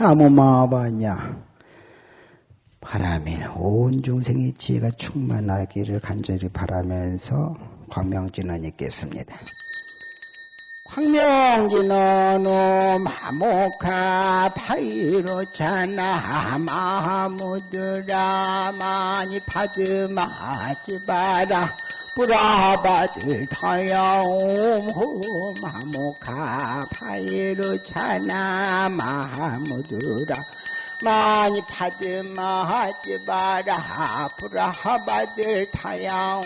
아무 마바냐 바라면 온 중생의 지혜가 충만하기를 간절히 바라면서 광명진언 읽겠습니다. 광명진언 마모카 파이로차나 마무드라 많이 받으마지 바라 브라바들 타야옴 마모카 파이로차나 마무드라. 많이 받으마지 마라. 브라바들 타야옴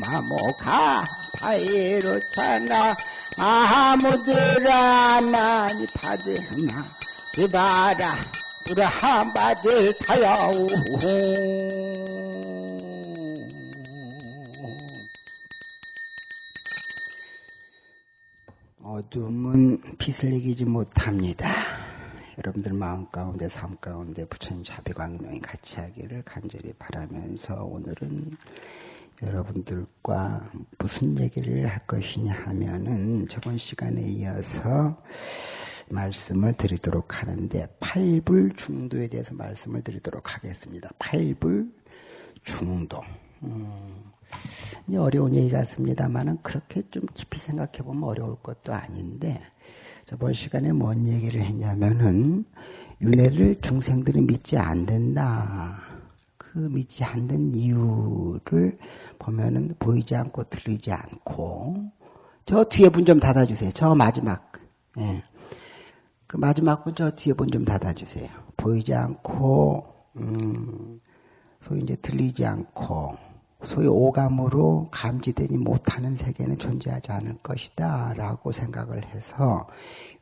마모카 파이로차나 아무드라. 많이 받으마 그바라. 브라바들 타야옴 어둠은 빛을 이기지 못합니다. 여러분들 마음 가운데 삶 가운데 부처님 자비광명이 같이 하기를 간절히 바라면서 오늘은 여러분들과 무슨 얘기를 할 것이냐 하면은 저번 시간에 이어서 말씀을 드리도록 하는데 팔불 중도에 대해서 말씀을 드리도록 하겠습니다. 팔불 중도. 음, 어려운 얘기 같습니다만은 그렇게 좀 깊이 생각해 보면 어려울 것도 아닌데 저번 시간에 뭔 얘기를 했냐면은 윤회를 중생들이 믿지 않는다. 그 믿지 않는 이유를 보면은 보이지 않고 들리지 않고 저 뒤에 문좀 닫아주세요. 저 마지막 예. 그 마지막 분 저 뒤에 문좀 닫아주세요. 보이지 않고 음, 소위 이제 들리지 않고 소위 오감으로 감지되지 못하는 세계는 존재하지 않을 것이다 라고 생각을 해서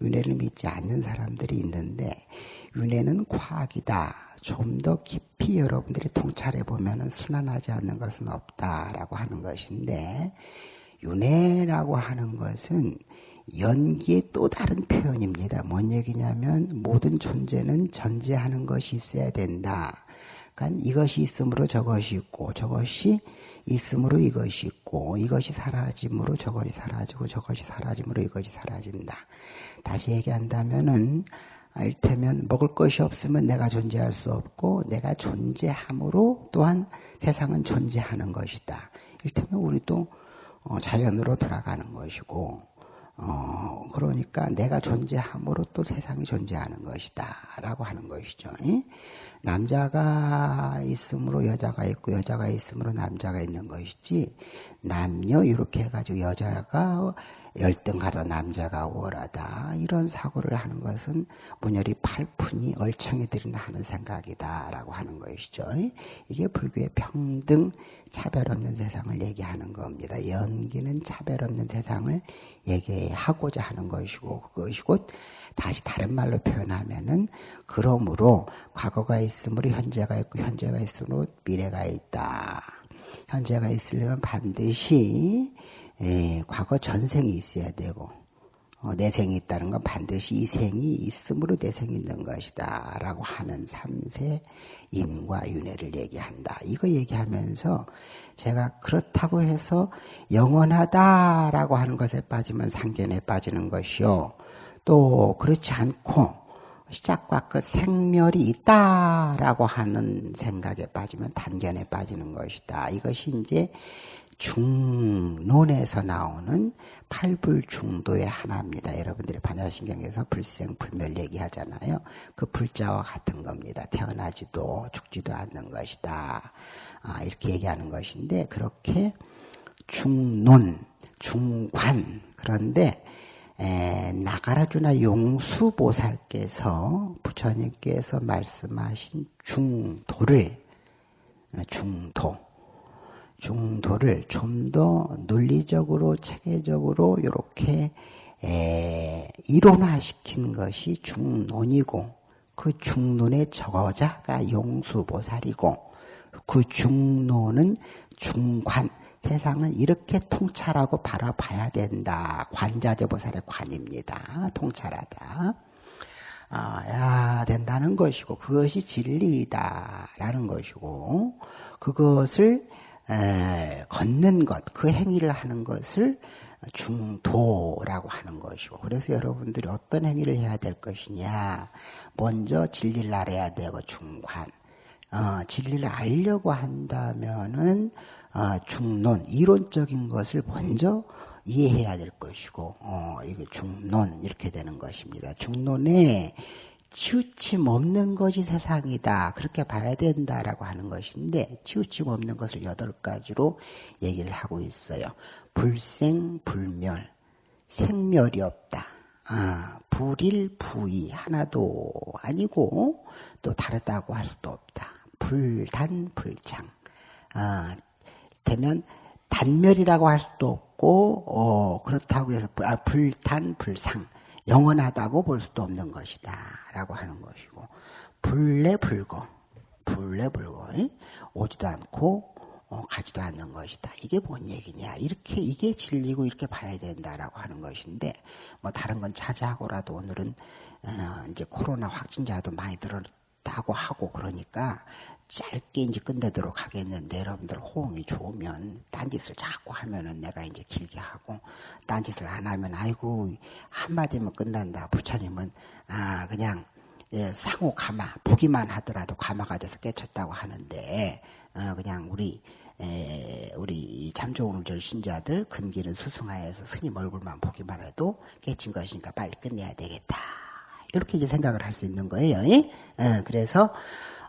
윤회를 믿지 않는 사람들이 있는데 윤회는 과학이다. 좀 더 깊이 여러분들이 통찰해 보면 순환하지 않는 것은 없다라고 하는 것인데 윤회라고 하는 것은 연기의 또 다른 표현입니다. 뭔 얘기냐면 모든 존재는 전제하는 것이 있어야 된다. 그러니까 이것이 있으므로 저것이 있고 저것이 있으므로 이것이 있고 이것이 사라짐으로 저것이 사라지고 저것이 사라짐으로 이것이 사라진다. 다시 얘기한다면은 일테면 먹을 것이 없으면 내가 존재할 수 없고 내가 존재함으로 또한 세상은 존재하는 것이다. 일테면 우리도 어, 자연으로 돌아가는 것이고 어, 그러니까 내가 존재함으로 또 세상이 존재하는 것이다. 라고 하는 것이죠. 남자가 있으므로 여자가 있고 여자가 있으므로 남자가 있는 것이지 남녀 이렇게 해가지고 여자가 열등 가도 남자가 월하다 이런 사고를 하는 것은 문열이 팔푼이 얼청이 들이나 하는 생각이다라고 하는 것이죠. 이게 불교의 평등 차별 없는 세상을 얘기하는 겁니다. 연기는 차별 없는 세상을 얘기하고자 하는 것이고 그것이 곧 다시 다른 말로 표현하면은 그러므로 과거가 있으므로 현재가 있고 현재가 있으므로 미래가 있다. 현재가 있으려면 반드시 예, 과거 전생이 있어야 되고 어, 내 생이 있다는 건 반드시 이 생이 있으므로 내 생이 있는 것이다 라고 하는 삼세 인과 윤회를 얘기한다. 이거 얘기하면서 제가 그렇다고 해서 영원하다라고 하는 것에 빠지면 상견에 빠지는 것이요. 또 그렇지 않고 시작과 끝 생멸이 있다라고 하는 생각에 빠지면 단견에 빠지는 것이다. 이것이 이제 중론에서 나오는 팔불중도의 하나입니다. 여러분들이 반야신경에서 불생불멸 얘기하잖아요. 그 불자와 같은 겁니다. 태어나지도 죽지도 않는 것이다. 아, 이렇게 얘기하는 것인데 그렇게 중론, 중관 그런데 에, 나가라주나 용수보살께서 부처님께서 말씀하신 중도를 중도 중도를 좀 더 논리적으로 체계적으로 이렇게 에, 이론화시킨 것이 중론이고 그 중론의 저자가 용수보살이고 그 중론은 중관 세상을 이렇게 통찰하고 바라봐야 된다. 관자재보살의 관입니다. 통찰하다. 아, 야 된다는 것이고 그것이 진리다라는 것이고 그것을 에, 걷는 것, 그 행위를 하는 것을 중도라고 하는 것이고 그래서 여러분들이 어떤 행위를 해야 될 것이냐 먼저 진리를 알아야 되고 중관 어, 진리를 알려고 한다면은 어, 중론 이론적인 것을 먼저 이해해야 될 것이고 어, 이게 중론 이렇게 되는 것입니다. 중론에 치우침 없는 것이 세상이다. 그렇게 봐야 된다라고 하는 것인데 치우침 없는 것을 여덟 가지로 얘기를 하고 있어요. 불생, 불멸, 생멸이 없다. 아, 불일, 부이 하나도 아니고 또 다르다고 할 수도 없다. 불단, 불창. 아, 되면 단멸이라고 할 수도 없고 어, 그렇다고 해서 아, 불단, 불상. 영원하다고 볼 수도 없는 것이다. 라고 하는 것이고, 불내 불거, 불내 불거, 오지도 않고, 어, 가지도 않는 것이다. 이게 뭔 얘기냐. 이렇게, 이게 진리고 이렇게 봐야 된다라고 하는 것인데, 뭐 다른 건 차지하고라도 오늘은, 어, 이제 코로나 확진자도 많이 늘었 다고 하고 그러니까 짧게 이제 끝내도록 하겠는데 여러분들 호응이 좋으면 딴짓을 자꾸 하면은 내가 이제 길게 하고 딴짓을 안 하면 아이고 한마디면 끝난다. 부처님은 아 그냥 예, 상호 가마 보기만 하더라도 가마가 돼서 깨쳤다고 하는데 어, 그냥 우리 에, 우리 잠조오늘절 신자들 근기는 수승하여서 스님 얼굴만 보기만 해도 깨친 것이니까 빨리 끝내야 되겠다 이렇게 이제 생각을 할 수 있는 거예요. 예? 어, 그래서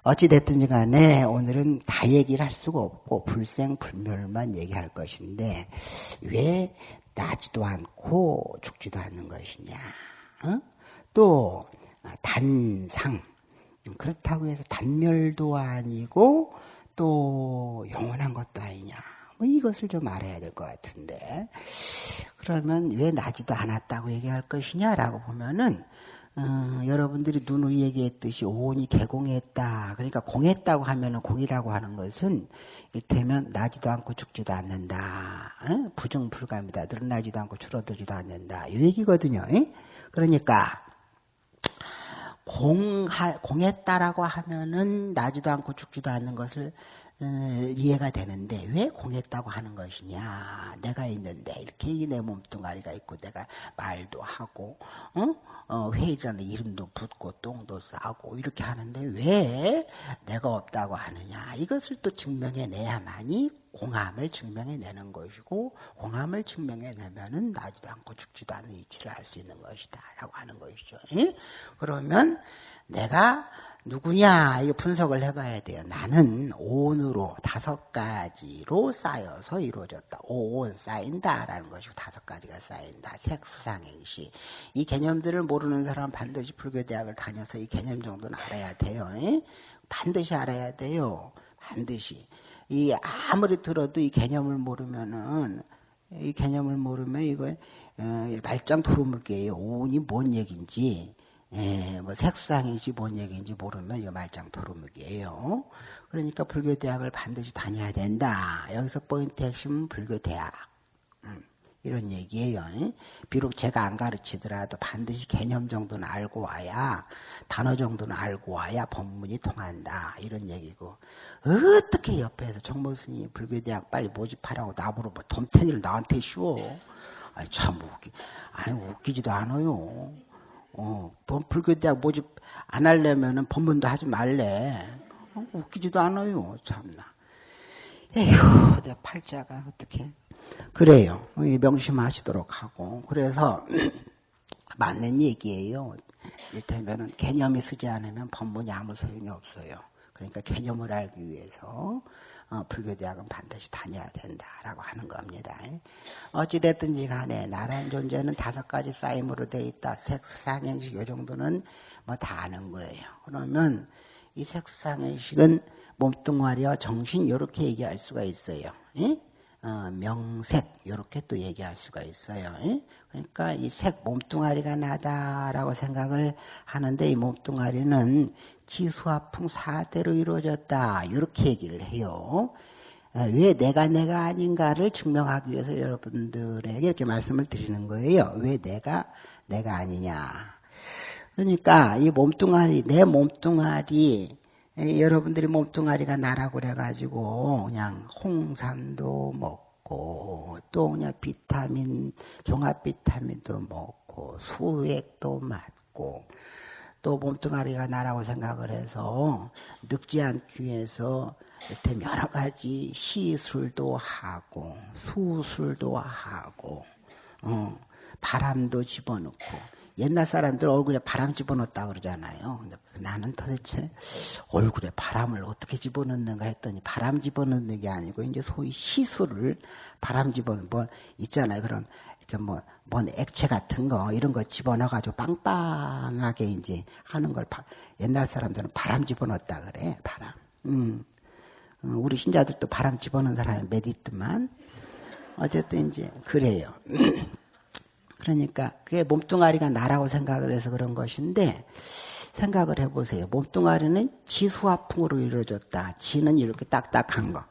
어찌됐든지 간에 오늘은 다 얘기를 할 수가 없고 불생불멸만 얘기할 것인데 왜 나지도 않고 죽지도 않는 것이냐. 어? 또 단상 그렇다고 해서 단멸도 아니고 또 영원한 것도 아니냐. 뭐 이것을 좀 알아야 될 것 같은데 그러면 왜 나지도 않았다고 얘기할 것이냐라고 보면은 어, 여러분들이 누누이 얘기했듯이 오온이 개공했다. 그러니까 공했다고 하면은 공이라고 하는 것은 이를테면 나지도 않고 죽지도 않는다. 어? 부정불감이다. 늘어나지도 않고 줄어들지도 않는다. 이 얘기거든요. 에? 그러니까 공하, 공했다라고 하면은 나지도 않고 죽지도 않는 것을 어, 이해가 되는데 왜 공했다고 하는 것이냐 내가 있는데 이렇게 내 몸뚱아리가 있고 내가 말도 하고 어? 어, 회의라는 이름도 붙고 똥도 싸고 이렇게 하는데 왜 내가 없다고 하느냐 이것을 또 증명해내야만이 공함을 증명해내는 것이고 공함을 증명해내면은 나지도 않고 죽지도 않는 이치를 알 수 있는 것이다 라고 하는 것이죠 예? 그러면 내가 누구냐 이 분석을 해봐야 돼요. 나는 온으로 다섯 가지로 쌓여서 이루어졌다. 온 쌓인다라는 것이고 다섯 가지가 쌓인다. 색수상행시 이 개념들을 모르는 사람은 반드시 불교 대학을 다녀서 이 개념 정도는 알아야 돼요. 에? 반드시 알아야 돼요. 반드시 이 아무리 들어도 이 개념을 모르면은 이 개념을 모르면 이거 어, 말짱 도루묵이에요. 온이 뭔 얘기인지 예, 뭐 색상인지 뭔 얘기인지 모르면 이 말짱 도루묵이에요. 그러니까 불교 대학을 반드시 다녀야 된다. 여기서 포인트 핵심은 불교 대학. 음, 이런 얘기예요. 비록 제가 안 가르치더라도 반드시 개념 정도는 알고 와야 단어 정도는 알고 와야 법문이 통한다. 이런 얘기고 어떻게 옆에서 정모스님 불교 대학 빨리 모집하라고 나보러 뭐 덤태니를 나한테 쉬워. 아니 참 웃기, 아니 웃기지도 않아요. 어, 불교대학 모집 안 하려면은 법문도 하지 말래. 어, 웃기지도 않아요. 참나. 에휴, 내 팔자가 어떻게. 그래요. 명심하시도록 하고. 그래서, 맞는 얘기예요. 이를테면은 개념이 쓰지 않으면 법문이 아무 소용이 없어요. 그러니까 개념을 알기 위해서 어, 불교 대학은 반드시 다녀야 된다라고 하는 겁니다. 어찌됐든지 간에 나라는 존재는 다섯 가지 쌓임으로 돼 있다. 색상행식 요 정도는 뭐 다 아는 거예요. 그러면 이 색상행식은 몸뚱아리와 정신 이렇게 얘기할 수가 있어요. 예? 어, 명색 이렇게 또 얘기할 수가 있어요. 예? 그러니까 이 색 몸뚱아리가 나다라고 생각을 하는데 이 몸뚱아리는 지수화풍 사대로 이루어졌다 이렇게 얘기를 해요. 어, 왜 내가 내가 아닌가를 증명하기 위해서 여러분들에게 이렇게 말씀을 드리는 거예요. 왜 내가 내가 아니냐. 그러니까 이 몸뚱아리 내 몸뚱아리 에, 여러분들이 몸뚱아리가 나라고 그래가지고 그냥 홍삼도 먹고 또 그냥 비타민 종합 비타민도 먹고 수액도 맞고 또 몸뚱아리가 나라고 생각을 해서 늙지 않기 위해서 이렇게 여러 가지 시술도 하고 수술도 하고 어, 바람도 집어넣고 옛날 사람들 얼굴에 바람 집어넣었다 그러잖아요. 근데 나는 도대체 얼굴에 바람을 어떻게 집어넣는가 했더니 바람 집어넣는 게 아니고 이제 소위 시술을 바람 집어넣는 뭐 있잖아요. 그런 이렇게 뭐, 뭔 액체 같은 거, 이런 거 집어넣어가지고 빵빵하게 이제 하는 걸 바, 옛날 사람들은 바람 집어넣었다 그래, 바람. 음. 어, 우리 신자들도 바람 집어넣는 사람이 몇 있더만. 어쨌든 이제, 그래요. 그러니까 그게 몸뚱아리가 나라고 생각을 해서 그런 것인데 생각을 해보세요. 몸뚱아리는 지수화풍으로 이루어졌다. 지는 이렇게 딱딱한 거.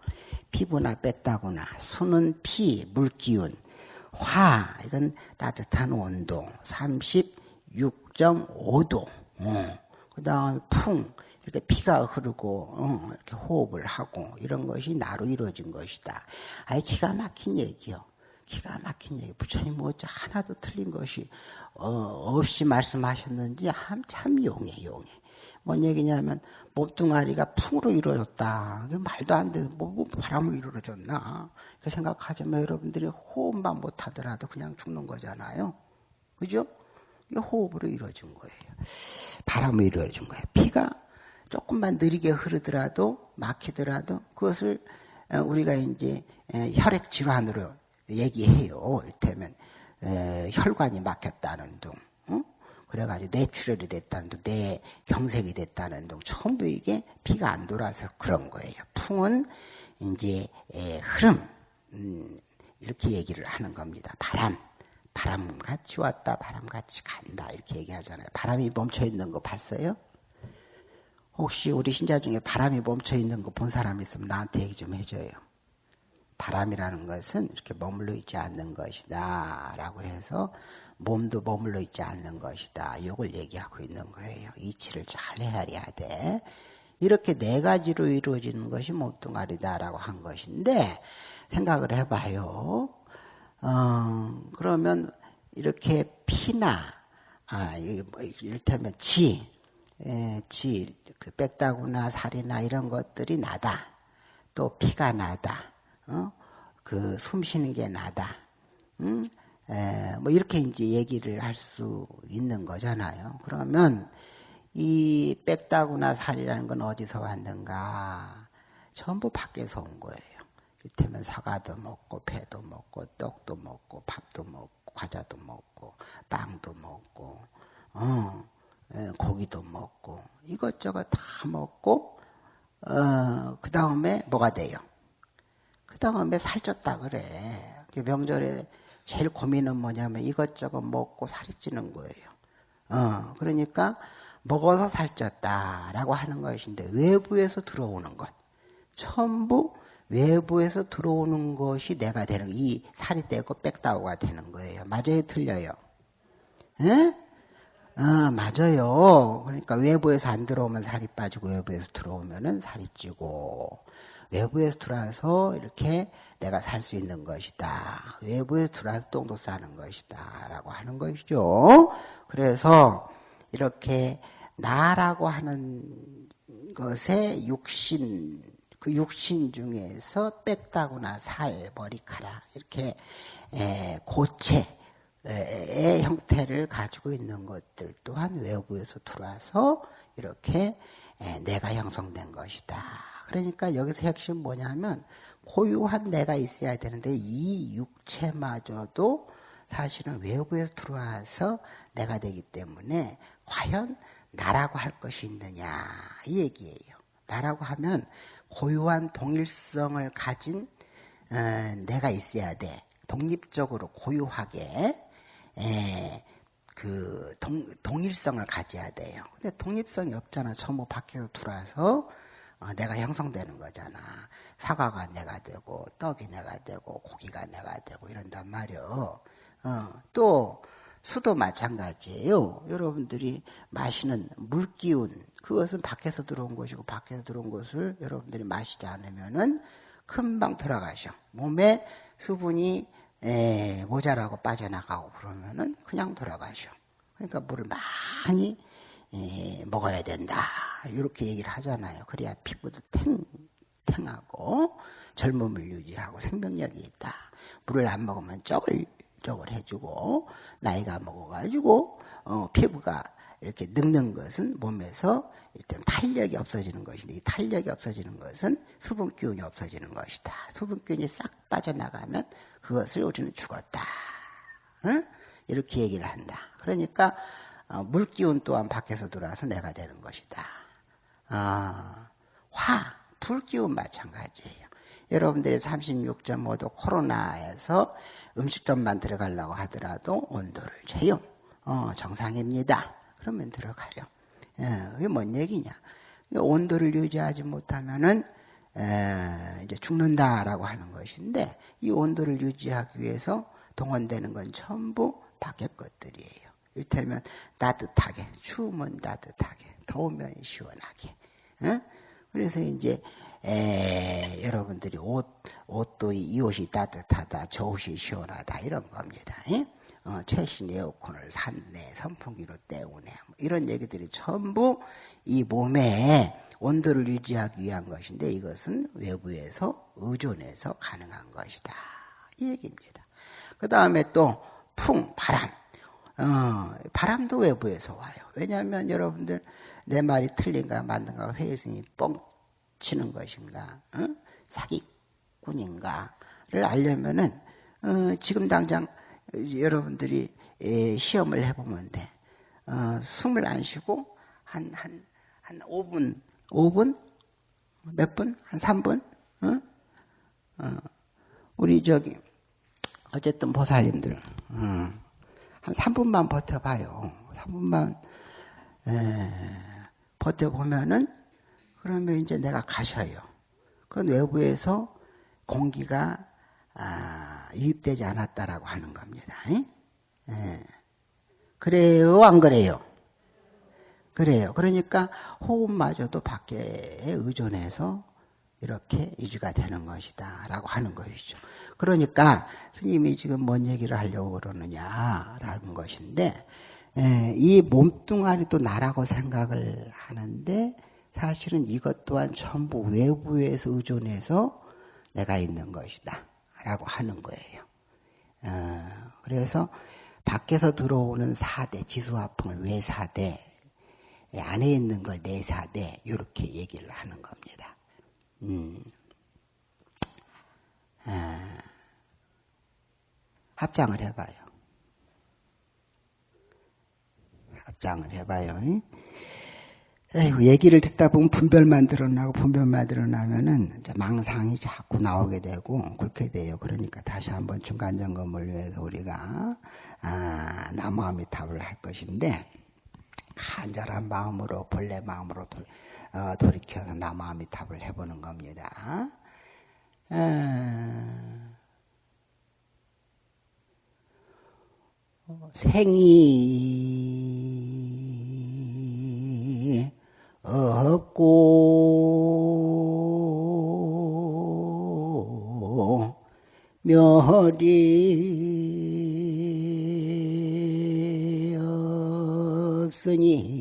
피부나 뺐다거나 수는 피, 물기운, 화 이건 따뜻한 온도 36.5도. 어. 그 다음 풍 이렇게 피가 흐르고 어, 이렇게 호흡을 하고 이런 것이 나로 이루어진 것이다. 아예 기가 막힌 얘기요. 기가 막힌 얘기. 부처님 뭐 하나도 틀린 것이 어, 없이 말씀하셨는지 참 용해 용해. 뭔 얘기냐면 몸뚱아리가 풍으로 이루어졌다. 말도 안 돼. 뭐, 뭐 바람으로 이루어졌나. 그 생각하지만 여러분들이 호흡만 못하더라도 그냥 죽는 거잖아요. 그죠? 이게 호흡으로 이루어진 거예요. 바람으로 이루어진 거예요. 피가 조금만 느리게 흐르더라도 막히더라도 그것을 어, 우리가 이제 혈액 질환으로 얘기해요. 이를테면 혈관이 막혔다는 둥, 응? 그래가지고 뇌출혈이 됐다는 둥, 뇌 경색이 됐다는 둥, 전부 이게 피가 안 돌아서 그런 거예요. 풍은 이제 흐름 음, 이렇게 얘기를 하는 겁니다. 바람, 바람같이 왔다, 바람같이 간다 이렇게 얘기하잖아요. 바람이 멈춰 있는 거 봤어요? 혹시 우리 신자 중에 바람이 멈춰 있는 거 본 사람 있으면 나한테 얘기 좀 해줘요. 바람이라는 것은 이렇게 머물러 있지 않는 것이다. 라고 해서 몸도 머물러 있지 않는 것이다. 이걸 얘기하고 있는 거예요. 이치를 잘 헤아려야 돼. 이렇게 네 가지로 이루어지는 것이 몸뚱아리다라고 한 것인데 생각을 해봐요. 어, 그러면 이렇게 피나 아, 뭐 이를테면 지, 에, 지, 그 뺐다구나 살이나 이런 것들이 나다. 또 피가 나다. 어? 그 숨쉬는 게 나다. 음? 에, 뭐 이렇게 이제 얘기를 할 수 있는 거잖아요. 그러면 이 뺐다구나 살이라는 건 어디서 왔는가? 전부 밖에서 온 거예요. 이때면 사과도 먹고 배도 먹고 떡도 먹고 밥도 먹고 과자도 먹고 빵도 먹고 어, 에, 고기도 먹고 이것저것 다 먹고 어, 그 다음에 뭐가 돼요? 그 다음에 살쪘다 그래. 명절에 제일 고민은 뭐냐면 이것저것 먹고 살이 찌는 거예요. 어, 그러니까 먹어서 살쪘다라고 하는 것인데 외부에서 들어오는 것. 전부 외부에서 들어오는 것이 내가 되는 이 살이 떼고 빽다오가 되는 거예요. 맞아요, 틀려요? 에? 아, 맞아요. 그러니까 외부에서 안 들어오면 살이 빠지고 외부에서 들어오면은 살이 찌고 외부에서 들어와서 이렇게 내가 살 수 있는 것이다. 외부에서 들어와서 똥도 싸는 것이다. 라고 하는 것이죠. 그래서 이렇게 나라고 하는 것에 육신, 그 육신 중에서 뺐다구나 살, 머리카락, 이렇게 고체, 의 형태를 가지고 있는 것들 또한 외부에서 들어와서 이렇게 내가 형성된 것이다. 그러니까 여기서 핵심 뭐냐면 고유한 내가 있어야 되는데 이 육체마저도 사실은 외부에서 들어와서 내가 되기 때문에 과연 나라고 할 것이 있느냐 이 얘기예요. 나라고 하면 고유한 동일성을 가진 어, 내가 있어야 돼. 독립적으로 고유하게 에, 그 동, 동일성을 가져야 돼요. 근데 독립성이 없잖아. 전부 밖에서 들어와서 어, 내가 형성되는 거잖아. 사과가 내가 되고 떡이 내가 되고 고기가 내가 되고 이런단 말이요. 어, 또 수도 마찬가지예요. 여러분들이 마시는 물기운 그것은 밖에서 들어온 것이고 밖에서 들어온 것을 여러분들이 마시지 않으면은 금방 돌아가셔. 몸에 수분이 에, 모자라고 빠져나가고 그러면은 그냥 돌아가셔. 그러니까 물을 많이 에, 먹어야 된다. 이렇게 얘기를 하잖아요. 그래야 피부도 탱, 탱하고 젊음을 유지하고 생명력이 있다. 물을 안 먹으면 쩍을 쩍을 해주고 나이가 먹어가지고 어, 피부가 이렇게 늙는 것은 몸에서 일단 탄력이 없어지는 것인데 이 탄력이 없어지는 것은 수분 기운이 없어지는 것이다. 수분 기운이 싹 빠져나가면 그것을 우리는 죽었다. 응? 이렇게 얘기를 한다. 그러니까 어, 물 기운 또한 밖에서 들어와서 내가 되는 것이다. 어, 화, 불 기운 마찬가지예요. 여러분들이 36.5도 코로나에서 음식점만 들어가려고 하더라도 온도를 재요. 어, 정상입니다. 그러면 들어가죠. 예, 그게 뭔 얘기냐? 온도를 유지하지 못하면은 에, 이제 죽는다라고 하는 것인데 이 온도를 유지하기 위해서 동원되는 건 전부 밖의 것들이에요. 이를테면 따뜻하게, 추우면 따뜻하게, 더우면 시원하게. 에? 그래서 이제 에, 여러분들이 옷, 옷도 이 옷이 따뜻하다, 저 옷이 시원하다 이런 겁니다. 에? 어, 최신 에어컨을 샀네, 선풍기로 때우네, 뭐 이런 얘기들이 전부 이 몸에 온도를 유지하기 위한 것인데 이것은 외부에서 의존해서 가능한 것이다. 이 얘기입니다. 그 다음에 또 풍, 바람. 어, 바람도 외부에서 와요. 왜냐하면 여러분들 내 말이 틀린가 맞는가 회의성이 뻥 치는 것인가, 어? 사기꾼인가를 알려면은 어, 지금 당장 여러분들이 시험을 해보면 돼. 어, 숨을 안 쉬고 한, 한, 한 5분, 5분? 몇 분? 한 3분? 어? 어, 우리 저기, 어쨌든 보살님들, 어, 한 3분만 버텨봐요. 3분만, 에, 버텨보면은, 그러면 이제 내가 가셔요. 그건 외부에서 공기가 아, 유입되지 않았다라고 하는 겁니다. 예. 그래요, 안 그래요? 그래요. 그러니까 호흡마저도 밖에 의존해서 이렇게 유지가 되는 것이다. 라고 하는 것이죠. 그러니까 스님이 지금 뭔 얘기를 하려고 그러느냐라는 것인데, 예, 이 몸뚱아리도 나라고 생각을 하는데, 사실은 이것 또한 전부 외부에서 의존해서 내가 있는 것이다. 라고 하는 거예요. 어, 그래서 밖에서 들어오는 사대, 지수화풍을 외사대, 안에 있는 걸 내사대, 이렇게 얘기를 하는 겁니다. 음. 아, 합장을 해봐요. 합장을 해봐요. 에이구, 얘기를 듣다 보면 분별만 드러나고 분별만 드러나면은 망상이 자꾸 나오게 되고 그렇게 돼요. 그러니까 다시 한번 중간 점검을 위해서 우리가 아, 나무아미탑을 할 것인데 간절한 마음으로 본래 마음으로 도, 어, 돌이켜서 나무아미탑을 해보는 겁니다. 아, 생이 없고 멸이 없으니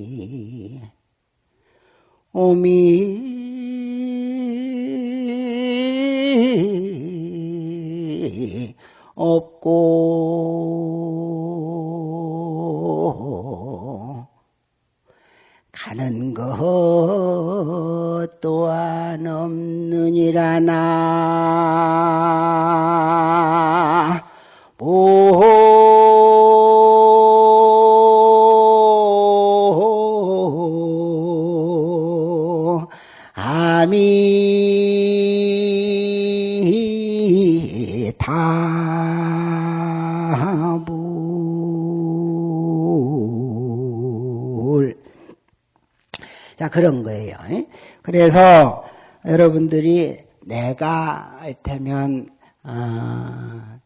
오 자 그런 거예요. 그래서 여러분들이 내가 되면 어,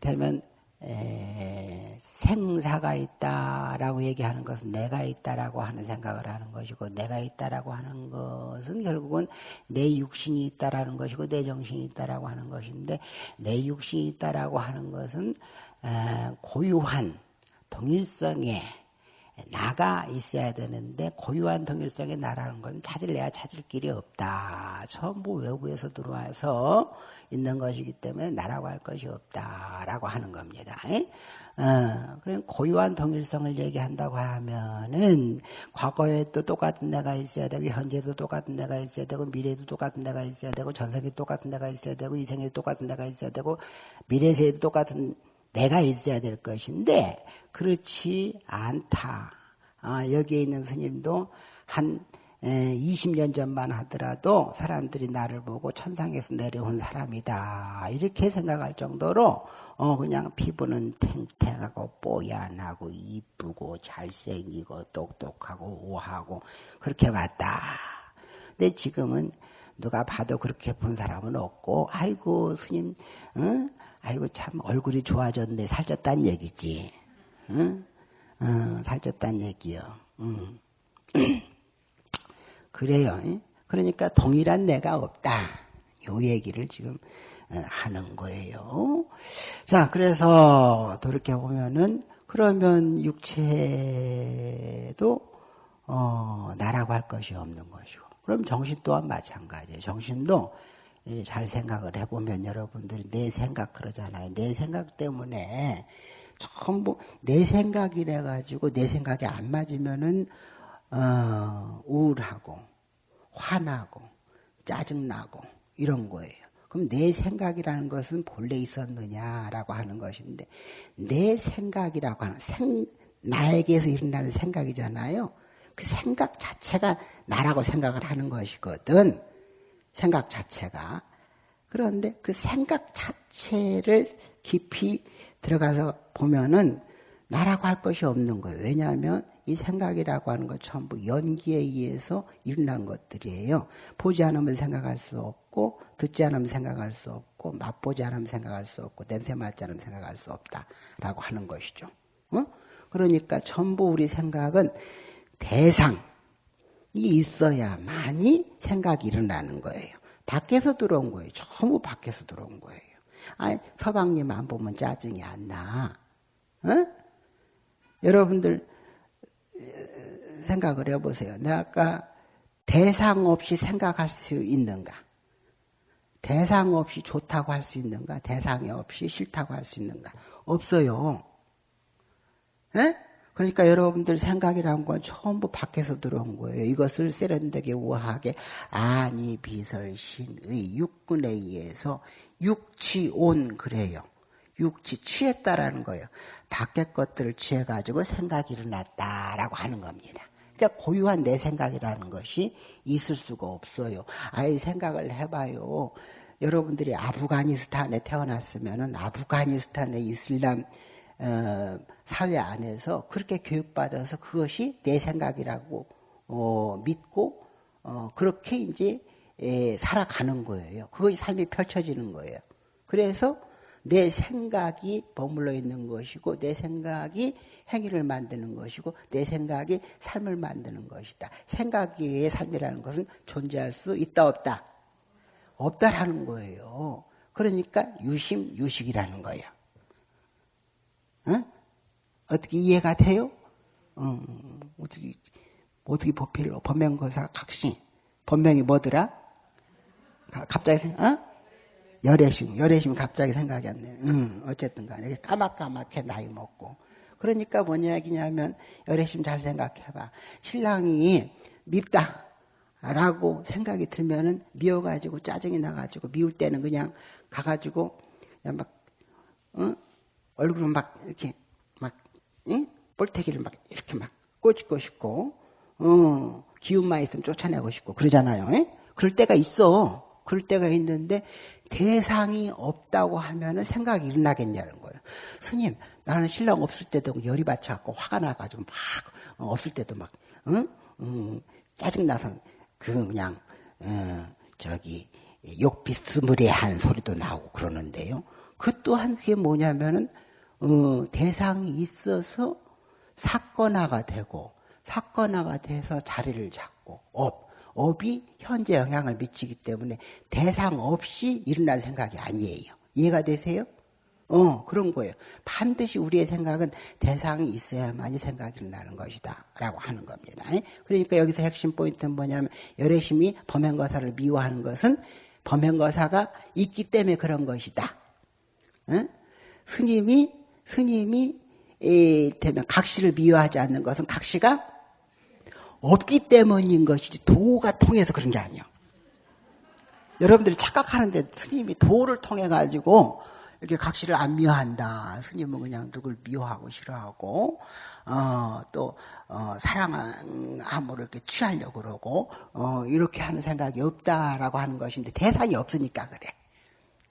되면 에, 생사가 있다라고 얘기하는 것은 내가 있다라고 하는 생각을 하는 것이고 내가 있다라고 하는 것은 결국은 내 육신이 있다라는 것이고 내 정신이 있다라고 하는 것인데 내 육신이 있다라고 하는 것은 고유한 동일성의 나가 있어야 되는데 고유한 동일성의 나라는 건 찾을래야 찾을 길이 없다. 전부 외부에서 들어와서 있는 것이기 때문에 나라고 할 것이 없다라고 하는 겁니다. 어, 고유한 동일성을 얘기한다고 하면은 과거에도 똑같은 내가 있어야 되고 현재도 똑같은 내가 있어야 되고 미래도 똑같은 내가 있어야 되고 전생에 똑같은 내가 있어야 되고 이생에 똑같은 내가 있어야 되고 미래세에도 똑같은 내가 있어야 될 것인데 그렇지 않다. 아, 여기에 있는 스님도 한 20년 전만 하더라도 사람들이 나를 보고 천상에서 내려온 사람이다. 이렇게 생각할 정도로 어 그냥 피부는 탱탱하고 뽀얀하고 이쁘고 잘생기고 똑똑하고 우하고 그렇게 봤다. 근데 지금은 누가 봐도 그렇게 본 사람은 없고 아이고 스님 응? 아이고 참 얼굴이 좋아졌네 살쪘단 얘기지. 응? 어, 살쪘단 얘기요. 응. 그래요. 그러니까 동일한 내가 없다. 요 얘기를 지금 어, 하는 거예요. 자, 그래서 돌이켜 보면은 그러면 육체도 어, 나라고 할 것이 없는 것이고, 그럼 정신 또한 마찬가지예요. 정신도 잘 생각을 해보면 여러분들이 내 생각 그러잖아요. 내 생각 때문에 전부 내 생각이래 가지고 내 생각이 안 맞으면은 어, 우울하고 화나고 짜증나고 이런 거예요. 그럼 내 생각이라는 것은 본래 있었느냐라고 하는 것인데 내 생각이라고 하는 생, 나에게서 일어나는 생각이잖아요. 그 생각 자체가 나라고 생각을 하는 것이거든. 생각 자체가. 그런데 그 생각 자체를 깊이 들어가서 보면은 나라고 할 것이 없는 거예요. 왜냐하면 이 생각이라고 하는 것 전부 연기에 의해서 일어난 것들이에요. 보지 않으면 생각할 수 없고, 듣지 않으면 생각할 수 없고, 맛보지 않으면 생각할 수 없고, 냄새 맡지 않으면 생각할 수 없다라고 하는 것이죠. 어? 그러니까 전부 우리 생각은 대상이 있어야만이 생각이 일어나는 거예요. 밖에서 들어온 거예요. 전부 밖에서 들어온 거예요. 아니, 서방님 안 보면 짜증이 안 나. 어? 여러분들 생각을 해보세요. 내가 아까 대상 없이 생각할 수 있는가? 대상 없이 좋다고 할 수 있는가? 대상 없이 싫다고 할 수 있는가? 없어요. 에? 그러니까 여러분들 생각이란 건 전부 밖에서 들어온 거예요. 이것을 세련되게 우아하게 아니 비설신의 육군에 의해서 육치온 그래요. 육치 취했다라는 거예요. 밖의 것들을 취해가지고 생각이 일어났다라고 하는 겁니다. 그러니까 고유한 내 생각이라는 것이 있을 수가 없어요. 아예 생각을 해봐요. 여러분들이 아프가니스탄에 태어났으면은 아프가니스탄의 이슬람 어, 사회 안에서 그렇게 교육받아서 그것이 내 생각이라고 어, 믿고 어, 그렇게 이제 에, 살아가는 거예요. 그것이 삶이 펼쳐지는 거예요. 그래서 내 생각이 버물러 있는 것이고 내 생각이 행위를 만드는 것이고 내 생각이 삶을 만드는 것이다. 생각의 삶이라는 것은 존재할 수 있다 없다. 없다라는 거예요. 그러니까 유심 유식이라는 거예요. 응? 어떻게 이해가 돼요? 음, 어떻게 어떻게 법필로 법명거사 각시 법명이 뭐더라? 갑자기 어? 열애심, 열애심 갑자기 생각이 안 나요. 음, 어쨌든 간에 까맣까맣게 나이 먹고. 그러니까 뭐냐 얘기냐면 열애심 잘 생각해봐. 신랑이 밉다. 라고 생각이 들면은 미워가지고 짜증이 나가지고 미울 때는 그냥 가가지고 그냥 막, 어? 얼굴을 막 이렇게 막, 응? 볼태기를 막 이렇게 막 꼬집고 싶고, 어, 기운만 있으면 쫓아내고 싶고 그러잖아요. 에? 그럴 때가 있어. 그럴 때가 있는데 대상이 없다고 하면은 생각이 일어나겠냐는 거예요. 스님, 나는 신랑 없을 때도 열이 받쳐갖고 화가 나가지고 막 어, 없을 때도 막 응? 응, 짜증 나서 그 그냥 어, 저기 욕 비스무리한 소리도 나오고 그러는데요. 그 또한 그게 뭐냐면은 어, 대상이 있어서 사건화가 되고 사건화가 돼서 자리를 잡고 업, 업이 현재 영향을 미치기 때문에 대상 없이 일어날 생각이 아니에요. 이해가 되세요? 어, 그런 거예요. 반드시 우리의 생각은 대상이 있어야만이 생각이 일어나는 것이다. 라고 하는 겁니다. 그러니까 여기서 핵심 포인트는 뭐냐면, 열애심이 범행거사를 미워하는 것은 범행거사가 있기 때문에 그런 것이다. 응? 스님이, 스님이, 되면 각시를 미워하지 않는 것은 각시가 없기 때문인 것이지 도가 통해서 그런 게 아니에요. 여러분들이 착각하는데 스님이 도를 통해 가지고 이렇게 각시를 안 미워한다. 스님은 그냥 누굴 미워하고 싫어하고 어, 또 어, 사랑함으로 이렇게 취하려고 그러고 어, 이렇게 하는 생각이 없다라고 하는 것인데 대상이 없으니까 그래.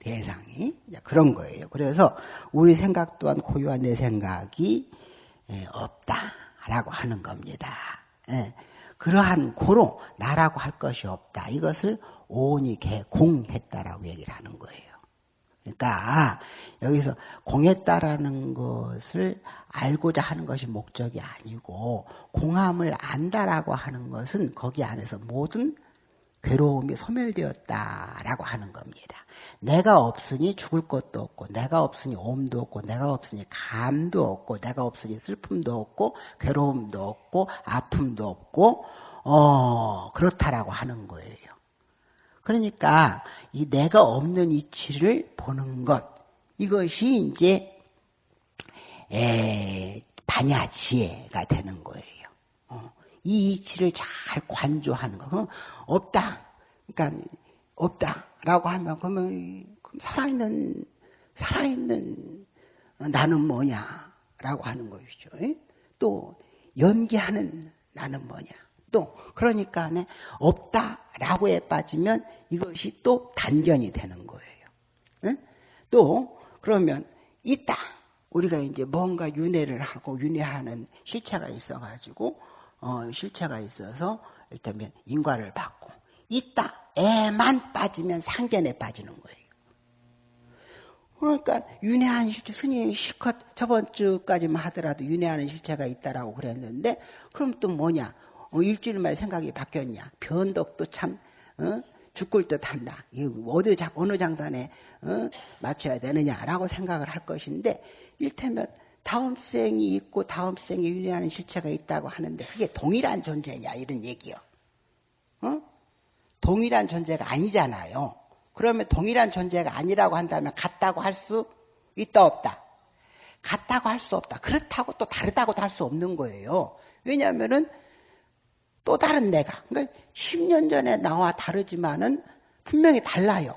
대상이 그런 거예요. 그래서 우리 생각 또한 고유한 내 생각이 예, 없다라고 하는 겁니다. 예, 그러한 고로 나라고 할 것이 없다. 이것을 오온이 개공했다라고 얘기를 하는 거예요. 그러니까 여기서 공했다라는 것을 알고자 하는 것이 목적이 아니고 공함을 안다라고 하는 것은 거기 안에서 모든 괴로움이 소멸되었다라고 하는 겁니다. 내가 없으니 죽을 것도 없고, 내가 없으니 옴도 없고, 내가 없으니 감도 없고, 내가 없으니 슬픔도 없고, 괴로움도 없고, 아픔도 없고, 어, 그렇다라고 하는 거예요. 그러니까 이 내가 없는 이치를 보는 것 이것이 이제 에, 반야지혜가 되는 거예요. 어, 이 이치를 잘 관조하는 거. 어, 없다. 그러니까 없다라고 하면 그러면 살아있는 살아있는 나는 뭐냐라고 하는 것이죠. 또 연기하는 나는 뭐냐. 또 그러니까 없다라고에 빠지면 이것이 또 단견이 되는 거예요. 응? 또 그러면 있다. 우리가 이제 뭔가 윤회를 하고 윤회하는 실체가 있어가지고 어, 실체가 있어서 일단 인과를 받고 있다에만 빠지면 상견에 빠지는 거예요. 그러니까 윤회한 실체 스님이 실컷 저번 주까지만 하더라도 윤회하는 실체가 있다라고 그랬는데 그럼 또 뭐냐? 어, 일주일 만에 생각이 바뀌었냐? 변덕도 참 어? 죽을 듯한다. 어디 어느 장단에 어? 맞춰야 되느냐라고 생각을 할 것인데 일테면 다음 생이 있고 다음 생에 유리하는 실체가 있다고 하는데 그게 동일한 존재냐 이런 얘기요. 어? 동일한 존재가 아니잖아요. 그러면 동일한 존재가 아니라고 한다면 같다고 할 수 있다 없다. 같다고 할 수 없다. 그렇다고 또 다르다고도 할 수 없는 거예요. 왜냐하면은 또 다른 내가. 그러니까 10년 전에 나와 다르지만은 분명히 달라요.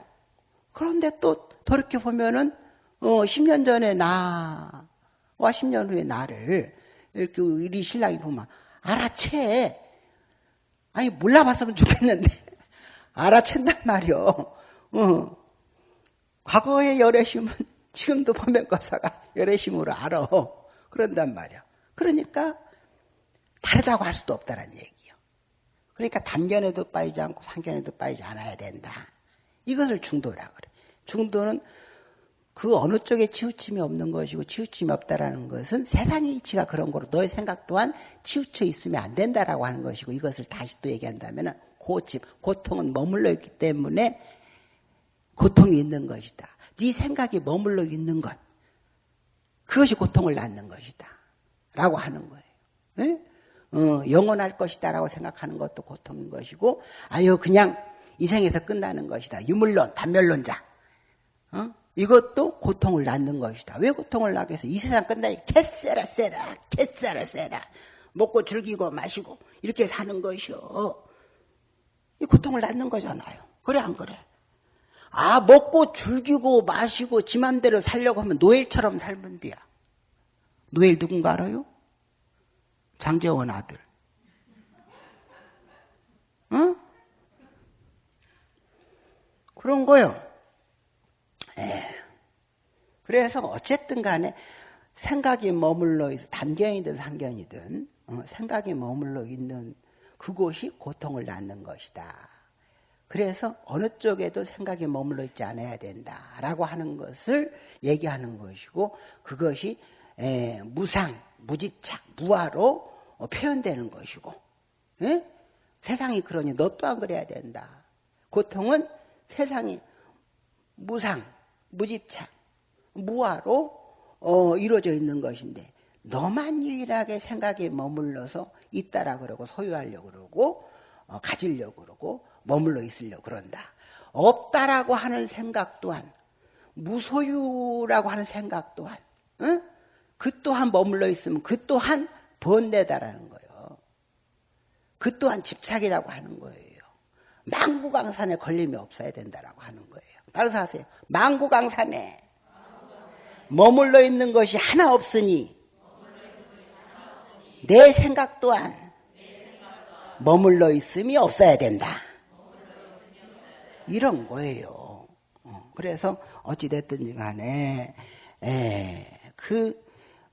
그런데 또 돌이켜 보면은 어 10년 전에 나 와 10년 후에 나를 이렇게 우리 신랑이 보면 알아채. 아니 몰라봤으면 좋겠는데 알아챈단 말이요. 어. 과거의 열애심은 지금도 보면과사가 열애심으로 알아. 그런단 말이야. 그러니까 다르다고 할 수도 없다는 얘기. 그러니까 단견에도 빠지지 않고 상견에도 빠지지 않아야 된다. 이것을 중도라 그래. 중도는 그 어느 쪽에 치우침이 없는 것이고 치우침이 없다라는 것은 세상의 이치가 그런 거로 너의 생각 또한 치우쳐 있으면 안 된다라고 하는 것이고 이것을 다시 또 얘기한다면 고집, 고통은 머물러 있기 때문에 고통이 있는 것이다. 네 생각이 머물러 있는 것 그것이 고통을 낳는 것이다. 라고 하는 거예요. 네? 어, 영원할 것이다라고 생각하는 것도 고통인 것이고 아유 그냥 이 생에서 끝나는 것이다. 유물론, 단멸론자. 어? 이것도 고통을 낳는 것이다. 왜 고통을 낳게 해서 이 세상 끝나니 que sera sera que sera sera 먹고 즐기고 마시고 이렇게 사는 것이요. 이 고통을 낳는 거잖아요. 그래 안 그래? 아 먹고 즐기고 마시고 지 맘대로 살려고 하면 노엘처럼 살면 돼야. 노엘 누군가 알아요? 장재원 아들. 응? 그런 거요. 에. 그래서 어쨌든 간에 생각이 머물러 있어 단견이든 상견이든 어, 생각이 머물러 있는 그곳이 고통을 낳는 것이다. 그래서 어느 쪽에도 생각이 머물러 있지 않아야 된다라고 하는 것을 얘기하는 것이고 그것이 에, 무상, 무집착, 무화로 어, 표현되는 것이고 에? 세상이 그러니 너 또한 그래야 된다. 고통은 세상이 무상, 무집착, 무화로 어, 이루어져 있는 것인데 너만 유일하게 생각에 머물러서 있다라 그러고 소유하려고 그러고 어, 가지려고 그러고 머물러 있으려고 그런다. 없다라고 하는 생각 또한 무소유라고 하는 생각 또한 응? 그 또한 머물러 있으면 그 또한 번뇌다라는 거예요. 그 또한 집착이라고 하는 거예요. 망구강산에 걸림이 없어야 된다라고 하는 거예요. 따라서 하세요. 망구강산에 머물러 있는 것이 하나 없으니 내 생각 또한 머물러 있음이 없어야 된다. 이런 거예요. 어, 그래서 어찌됐든지 간에 그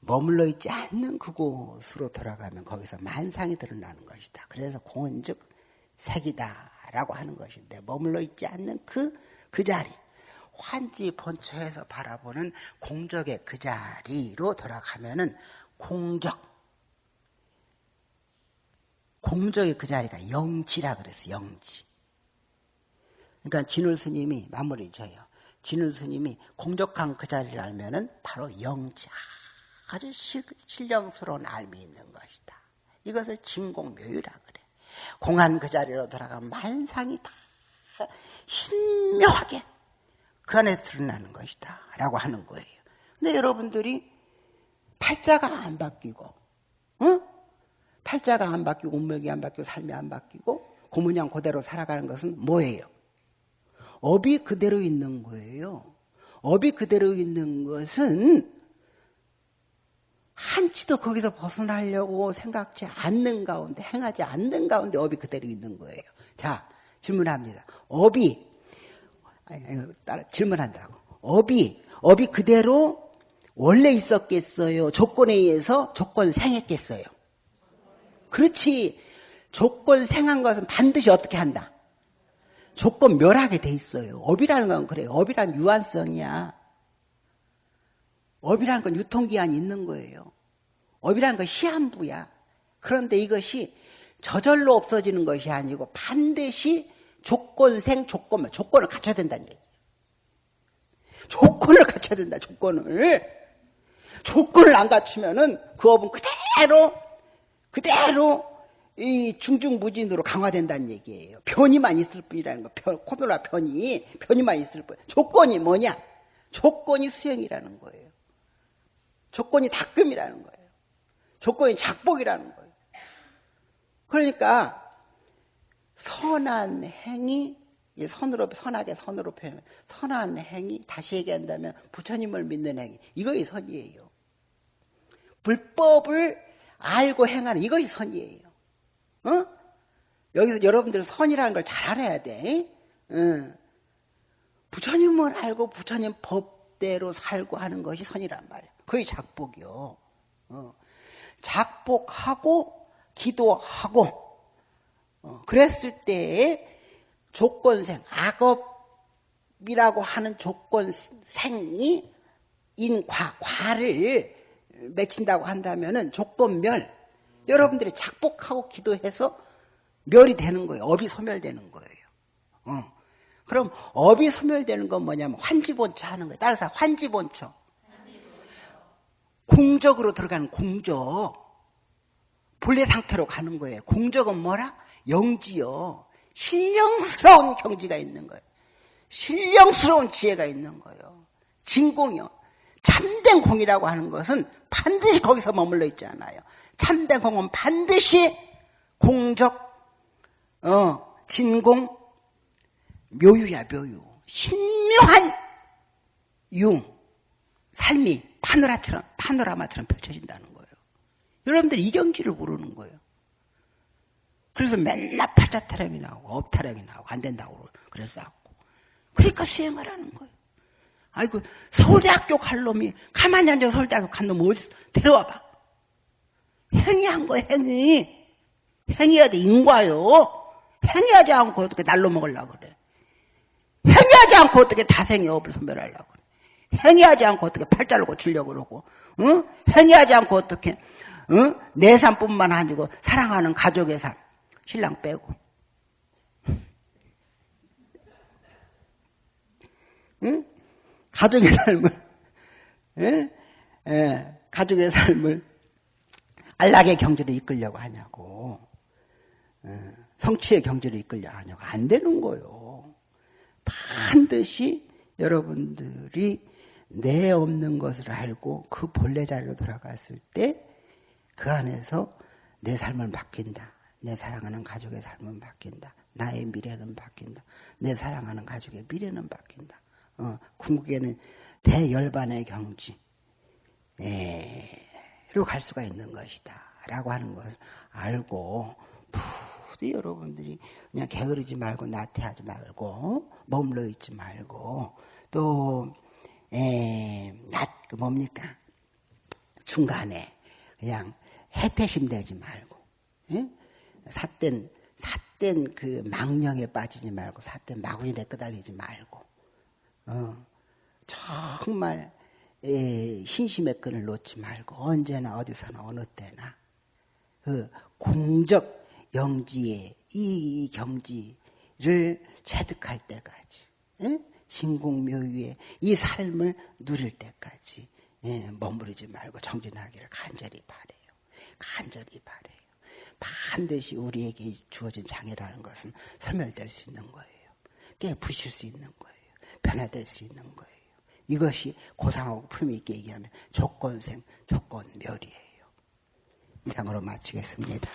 머물러 있지 않는 그곳으로 돌아가면 거기서 만상이 드러나는 것이다. 그래서 공은 즉 색이다라고 하는 것인데 머물러 있지 않는 그, 그 자리 환지 본처에서 바라보는 공적의 그 자리로 돌아가면은 공적 공적의 그 자리가 영지라 그랬어 영지. 그러니까 진울 스님이 마무리 져요. 진울 스님이 공적한 그 자리를 알면은 바로 영지 아주 신령스러운 알미 있는 것이다. 이것을 진공묘유라 그래. 공한 그 자리로 돌아가면 만상이 다 신묘하게 그 안에 드러나는 것이다. 라고 하는 거예요. 근데 여러분들이 팔자가 안 바뀌고, 응? 팔자가 안 바뀌고, 운명이 안 바뀌고, 삶이 안 바뀌고, 고문양 그대로 살아가는 것은 뭐예요? 업이 그대로 있는 거예요. 업이 그대로 있는 것은 한치도 거기서 벗어나려고 생각지 않는 가운데, 행하지 않는 가운데 업이 그대로 있는 거예요. 자, 질문합니다. 업이, 질문한다고. 업이, 업이 그대로 원래 있었겠어요? 조건에 의해서 조건 생했겠어요? 그렇지. 조건 생한 것은 반드시 어떻게 한다? 조건 멸하게 돼 있어요. 업이라는 건 그래요. 업이란 유한성이야. 업이라는 건 유통기한이 있는 거예요. 업이라는 건 시한부야. 그런데 이것이 저절로 없어지는 것이 아니고 반드시 조건생 조건을 조건을 갖춰야 된다는 얘기예요. 조건을 갖춰야 된다. 조건을 조건을 안 갖추면은 그 업은 그대로 그대로 이 중중무진으로 강화된다는 얘기예요. 편이만 있을 뿐이라는 거. 편, 코로나 편이 편이만 있을 뿐. 조건이 뭐냐? 조건이 수행이라는 거예요. 조건이 닦음이라는 거예요. 조건이 작복이라는 거예요. 그러니까 선한 행위 선으로 선하게 선으로 표현 선한 행위 다시 얘기한다면 부처님을 믿는 행위 이것이 선이에요. 불법을 알고 행하는 이것이 선이에요. 어? 여기서 여러분들은 선이라는 걸 잘 알아야 돼. 응. 부처님을 알고 부처님 법대로 살고 하는 것이 선이란 말이야. 그게 작복이요. 어. 작복하고 기도하고 어. 그랬을 때 조건생 악업이라고 하는 조건생이 인과 과를 맺힌다고 한다면은 조건멸 여러분들이 작복하고 기도해서 멸이 되는 거예요. 업이 소멸되는 거예요. 어. 그럼 업이 소멸되는 건 뭐냐면 환지본처 하는 거예요. 따라서 환지본처. 공적으로 들어가는 공적. 본래 상태로 가는 거예요. 공적은 뭐라? 영지요. 신령스러운 경지가 있는 거예요. 신령스러운 지혜가 있는 거예요. 진공이요. 참된 공이라고 하는 것은 반드시 거기서 머물러 있지 않아요. 참된 공은 반드시 공적, 어, 진공, 묘유야, 묘유. 신묘한 융, 삶이 파노라처럼, 파노라마처럼 펼쳐진다는 거예요. 여러분들이 이 경지를 모르는 거예요. 그래서 맨날 팔자타령이 나오고, 업타령이 나오고, 안 된다고 그래서 하고. 그러니까 수행하라는 거예요. 아이고, 서울대학교 갈 놈이, 가만히 앉아서 서울대학교 간 놈 어디 데려와 봐. 행위한 거, 행위. 행위해야 돼, 인과요. 행위하지 않고 어떻게 날로 먹으려고 그래. 행위하지 않고 어떻게 다생의 업을 소멸하려고 그래. 행위하지 않고 어떻게 팔자를 고치려고 그러고 응? 행위하지 않고 어떻게 응? 내 삶뿐만 아니고 사랑하는 가족의 삶 신랑 빼고 응? 가족의 삶을 예? 예, 가족의 삶을 안락의 경지로 이끌려고 하냐고 예, 성취의 경지로 이끌려고 하냐고 안 되는 거요. 반드시 여러분들이 내 없는 것을 알고 그 본래 자리로 돌아갔을 때 그 안에서 내 삶을 바뀐다. 내 사랑하는 가족의 삶은 바뀐다. 나의 미래는 바뀐다. 내 사랑하는 가족의 미래는 바뀐다. 어, 궁극에는 대열반의 경지, 로갈 수가 있는 것이다. 라고 하는 것을 알고, 부디 여러분들이 그냥 게으르지 말고, 나태하지 말고, 머물러 있지 말고, 또, 에, 낫, 그 뭡니까? 중간에 그냥 해태심 되지 말고, 에? 삿된, 삿된 그 망령에 빠지지 말고, 삿된 마구니에 끄달리지 말고, 어, 정말 에, 신심의 끈을 놓지 말고 언제나 어디서나 어느 때나 그 공적 영지의 이 경지를 체득할 때까지 에? 진공묘유의 이 삶을 누릴 때까지 에, 머무르지 말고 정진하기를 간절히 바래요. 간절히 바래요. 반드시 우리에게 주어진 장애라는 것은 설멸될 수 있는 거예요. 깨부실 수 있는 거예요. 변화될 수 있는 거예요. 이것이 고상하고 품위 있게 얘기하면 조건생, 조건멸이에요. 이상으로 마치겠습니다.